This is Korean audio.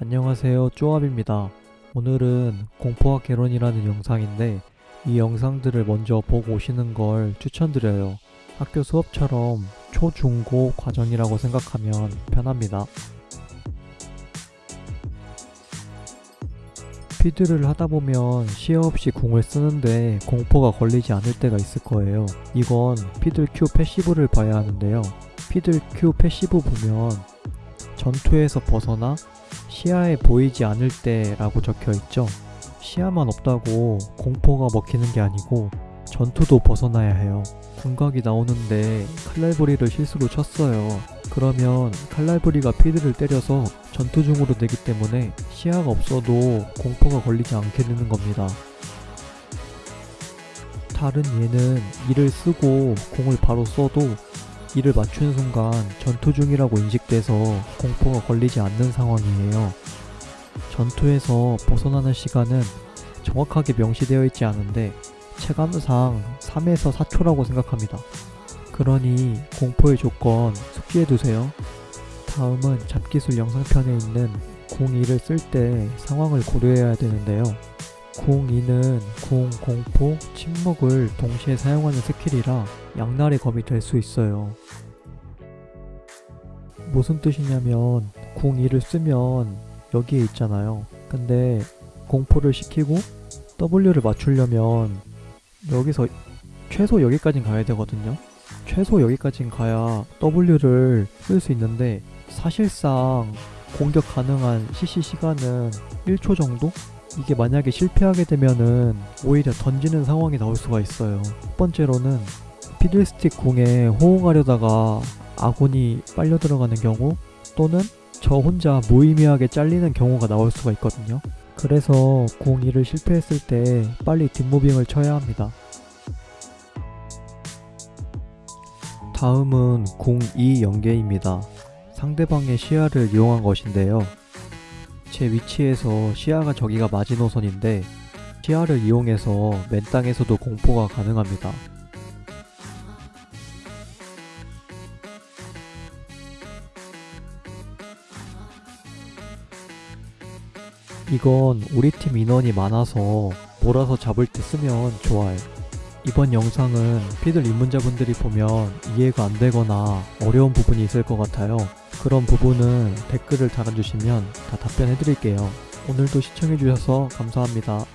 안녕하세요 쪼압입니다. 오늘은 공포학 개론이라는 영상인데 이 영상들을 먼저 보고 오시는 걸 추천드려요. 학교 수업처럼 초, 중, 고 과정이라고 생각하면 편합니다. 피드를 하다보면 시야 없이 궁을 쓰는데 공포가 걸리지 않을 때가 있을 거예요. 이건 피들 Q 패시브를 봐야 하는데요. 피들 Q passive 보면 전투에서 벗어나 시야에 보이지 않을 때라고 적혀 있죠. 시야만 없다고 공포가 먹히는 게 아니고 전투도 벗어나야 해요. 궁각이 나오는데 칼날부리를 실수로 쳤어요. 그러면 칼날부리가 피들을 때려서 전투 중으로 되기 때문에 시야가 없어도 공포가 걸리지 않게 되는 겁니다. 다른 얘는 이를 쓰고 공을 바로 써도 이를 맞추는 순간 전투 중이라고 인식돼서 공포가 걸리지 않는 상황이에요. 전투에서 벗어나는 시간은 정확하게 명시되어 있지 않은데 체감상 3에서 4초라고 생각합니다. 그러니 공포의 조건 숙지해두세요. 다음은 잡기술 영상편에 있는 02를 쓸 때 상황을 고려해야 되는데요. 궁2는 궁, 공포, 침묵을 동시에 사용하는 스킬이라 양날의 검이 될 수 있어요. 무슨 뜻이냐면 궁 2를 쓰면 여기에 있잖아요. 근데 공포를 시키고 W를 맞추려면 여기서 최소 여기까진 가야 되거든요. 최소 여기까진 가야 W를 쓸 수 있는데 사실상 공격 가능한 CC 시간은 1초 정도? 이게 만약에 실패하게 되면은 오히려 던지는 상황이 나올 수가 있어요. 첫 번째로는 피들스틱 궁에 호응하려다가 아군이 빨려 들어가는 경우 또는 저 혼자 무의미하게 잘리는 경우가 나올 수가 있거든요. 그래서 궁 2를 실패했을 때 빨리 뒷무빙을 쳐야 합니다. 다음은 궁2 연계입니다. 상대방의 시야를 이용한 것인데요. 제 위치에서 시야가 저기가 마지노선인데 시야를 이용해서 맨 땅에서도 공포가 가능합니다. 이건 우리 팀 인원이 많아서 몰아서 잡을 때 쓰면 좋아요. 이번 영상은 피들 입문자분들이 보면 이해가 안 되거나 어려운 부분이 있을 것 같아요. 그런 부분은 댓글을 달아주시면 다 답변해 드릴게요. 오늘도 시청해 주셔서 감사합니다.